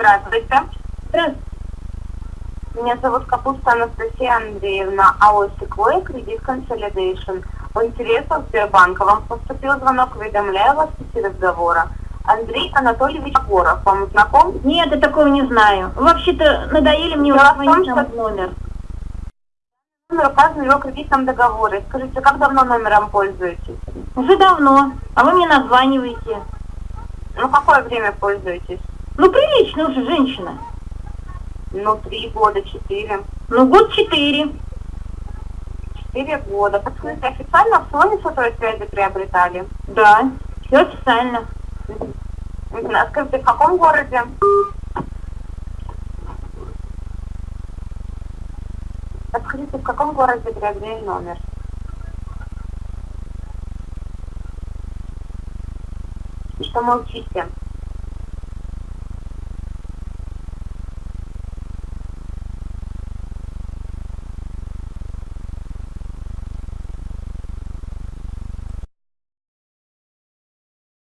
Здравствуйте. Здравствуйте. Меня зовут Капуста Анастасия Андреевна, АО «Секвой», кредит Consolidation. В интересах Сбербанка вам поступил звонок, уведомляю вас в пути разговора. Андрей Анатольевич Горов, вам знаком? Нет, я такого не знаю. Вообще-то надоели мне уже звонить что- номер. Номер указан в его кредитном договоре. Скажите, как давно номером пользуетесь? Уже давно. А вы мне названиваете. Ну, какое время пользуетесь? Ну, прилично уже, женщина. Ну, три года, четыре. Ну, год четыре. Четыре года. Подскажите, официально в салоне сотовой связи приобретали? Да, все официально. А скажите, в каком городе? Подскажите, в каком городе приобрели номер? И что молчите?